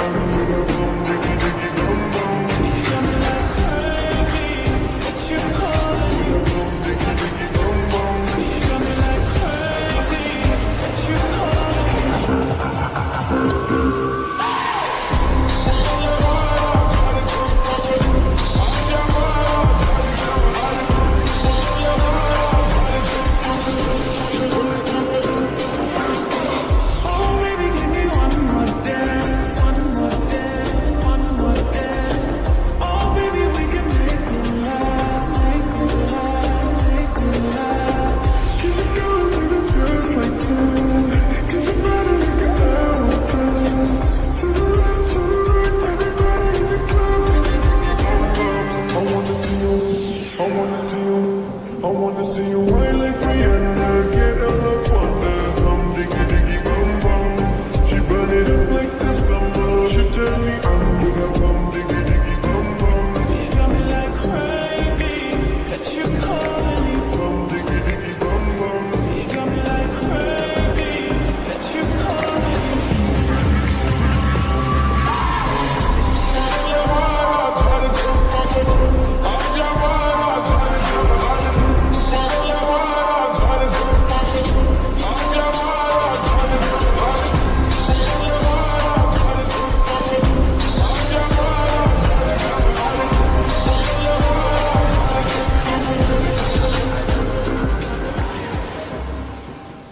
Música